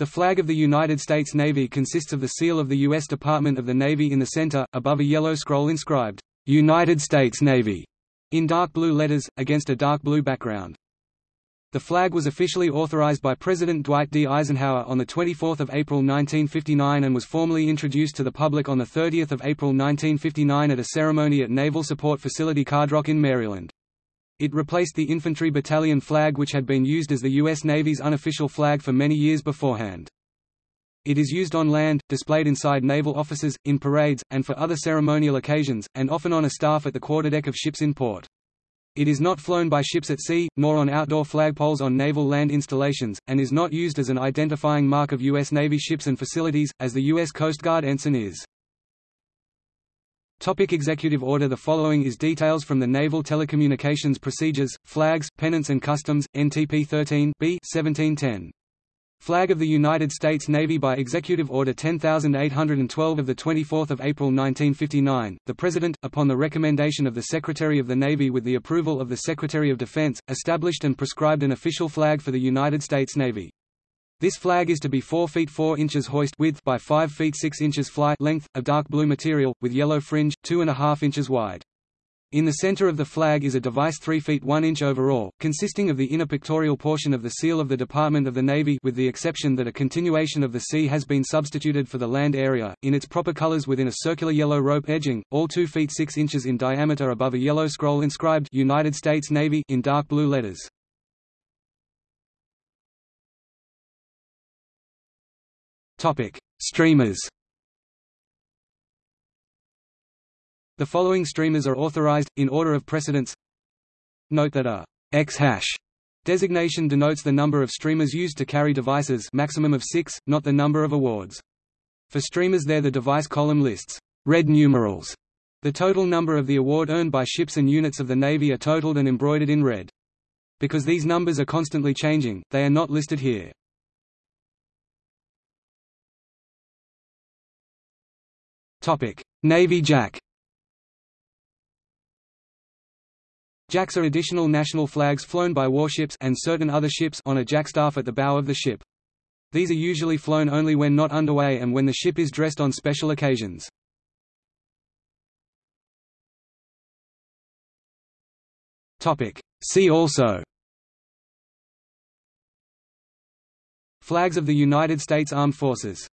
The flag of the United States Navy consists of the seal of the U.S. Department of the Navy in the center, above a yellow scroll inscribed, "'United States Navy' in dark blue letters, against a dark blue background. The flag was officially authorized by President Dwight D. Eisenhower on 24 April 1959 and was formally introduced to the public on 30 April 1959 at a ceremony at Naval Support Facility Carderock in Maryland. It replaced the infantry battalion flag which had been used as the U.S. Navy's unofficial flag for many years beforehand. It is used on land, displayed inside naval offices, in parades, and for other ceremonial occasions, and often on a staff at the quarterdeck of ships in port. It is not flown by ships at sea, nor on outdoor flagpoles on naval land installations, and is not used as an identifying mark of U.S. Navy ships and facilities, as the U.S. Coast Guard ensign is. Topic Executive Order The following is details from the Naval Telecommunications Procedures, Flags, Pennants and Customs, NTP 13 B 1710. Flag of the United States Navy by Executive Order 10812 of 24 April 1959, the President, upon the recommendation of the Secretary of the Navy with the approval of the Secretary of Defense, established and prescribed an official flag for the United States Navy. This flag is to be 4 feet 4 inches hoist width by 5 feet 6 inches fly length, of dark blue material, with yellow fringe, 2.5 inches wide. In the center of the flag is a device 3 feet 1 inch overall, consisting of the inner pictorial portion of the seal of the Department of the Navy with the exception that a continuation of the sea has been substituted for the land area, in its proper colors within a circular yellow rope edging, all 2 feet 6 inches in diameter above a yellow scroll inscribed United States Navy in dark blue letters. Topic: Streamers. The following streamers are authorized in order of precedence. Note that a X hash designation denotes the number of streamers used to carry devices, maximum of 6, not the number of awards. For streamers there the device column lists red numerals. The total number of the award earned by ships and units of the Navy are totaled and embroidered in red. Because these numbers are constantly changing, they are not listed here. Navy Jack. Jacks are additional national flags flown by warships and certain other ships on a jackstaff at the bow of the ship. These are usually flown only when not underway and when the ship is dressed on special occasions. See also Flags of the United States Armed Forces